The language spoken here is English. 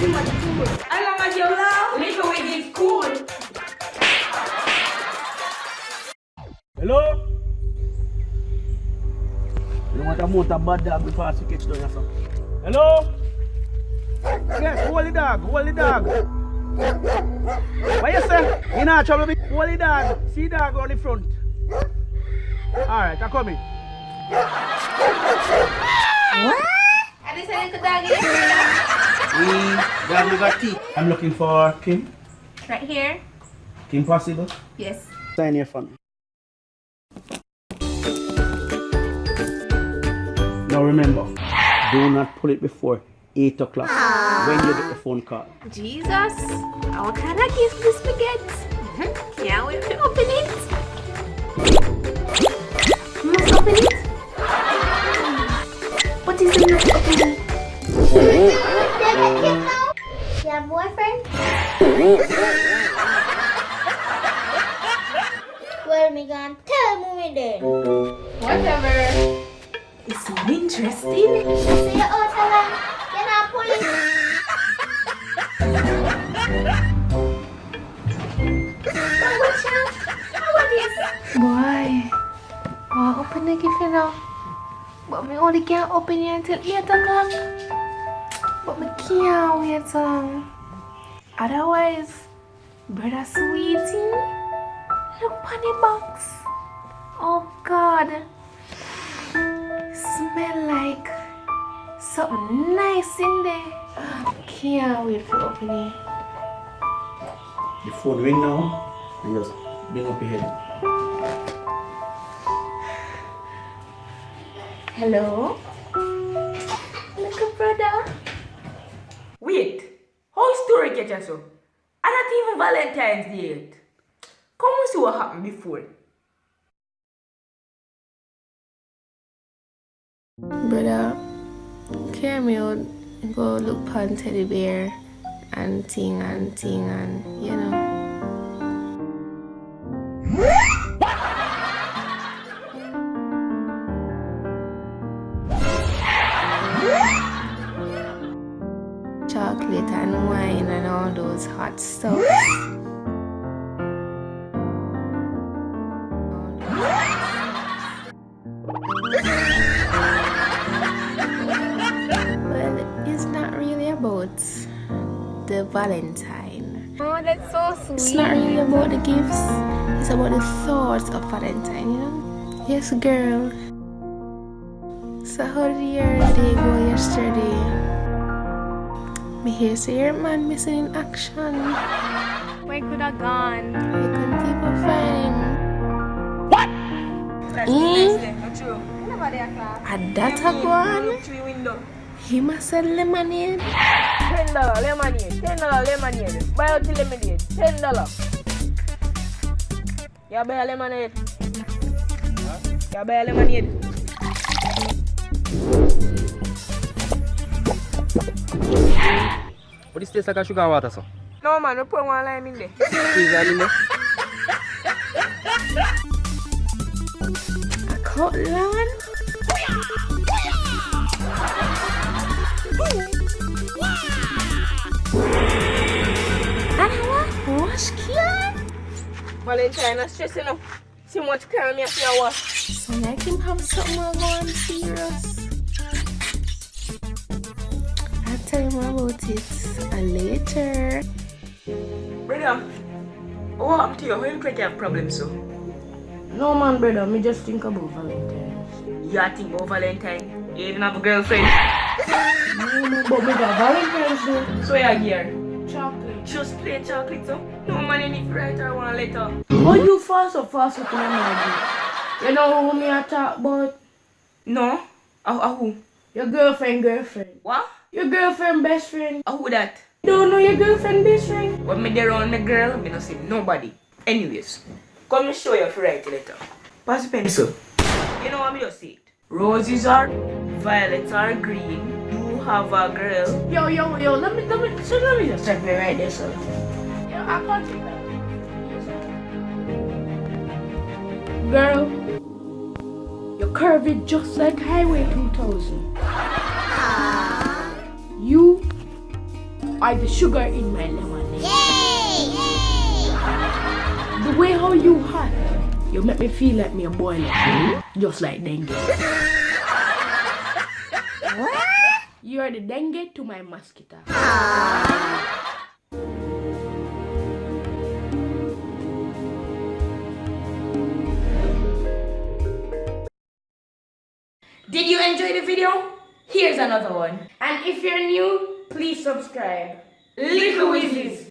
too much cool. As long as love, little with is cool. Hello? You don't want a motor bad dog before I catch down yourself. Hello? Yes, hold the dog, hold the dog. What you say? You not trouble me? Hold the dog. See dog on the front. Alright, I'm coming. What? I decided to dog it. We got we got teeth. I'm looking for Kim. Right here. Kim possible? Yes. Sign your phone. Now remember, do not pull it before 8 o'clock when you get the phone call. Jesus. What kind of gift this we get? Can't wait to open it. Well, me gonna tell mommy then. Whatever. It's so interesting. See you out along. You're not pulling. What's up? What is Boy, well, open the gift you know. But me only can't open it until 8 o'clock. But me can't wait so long. Otherwise, brother sweetie, look on the box. Oh God, smell like something nice in there. Can't wait for open it. The phone ring now and just bring up your head. Hello? Little brother? Wait. How story get you so? And not even Valentine's Day yet. Come and see what happened before. Brother, carry me out, go look pon teddy bear and ting and ting and you know. Those hot stuff. Well, it's not really about the Valentine. Oh, that's so sweet. It's not really about the gifts. It's about the thoughts of Valentine, you know? Yes, girl. So how did your day go yesterday? Me hear say your man missing in action. Where could have gone? You couldn't keep a find. That's Mm. nice, not true. Nobody a class. That a one? Look through the window. He must sell lemonade. Ten dollar lemonade. Ten dollar lemonade. Buy out the lemonade. Ten dollar. You buy a lemonade. You buy a lemonade. What is this like a sugar and water, so? No man, we put one lime in there. Squeeze that in there. A Cutland? And what? Wash can? Valentine is stressing enough. See much crime you see wash. So like him have something more going serious. I'll tell him about it uh, later. Brother, what happened to you? How you create a problem so? No man, brother, me just think about Valentine's. You think about Valentine? You even have a girlfriend? No man, but me got Valentine's Day. So you here? Chocolate. Just play chocolate so? No man in it write her one letter. Why you fast so fast with my man? You know who me I talk about? No? Ah, ah, who? Your girlfriend, girlfriend. What? Your girlfriend, best friend. Ah, who that? You don't know your girlfriend, best friend? When me there on the girl, me not see nobody. Anyways, come and show you if you write letter. Pass the pencil. You know what me just say it. Roses are, violets are green. You have a girl. Yo, yo, yo, let me, let me, so let me just check me right there, sir. Yeah, I can't take that. Girl, you're curvy just like Highway 2000. You are the sugar in my lemonade. Yay! The way how you hot, you make me feel like me a boiler, just like dengue. what? You are the dengue to my mosquito. Did you enjoy the video? Here's another one. And if you're new, please subscribe. Little Wizzies.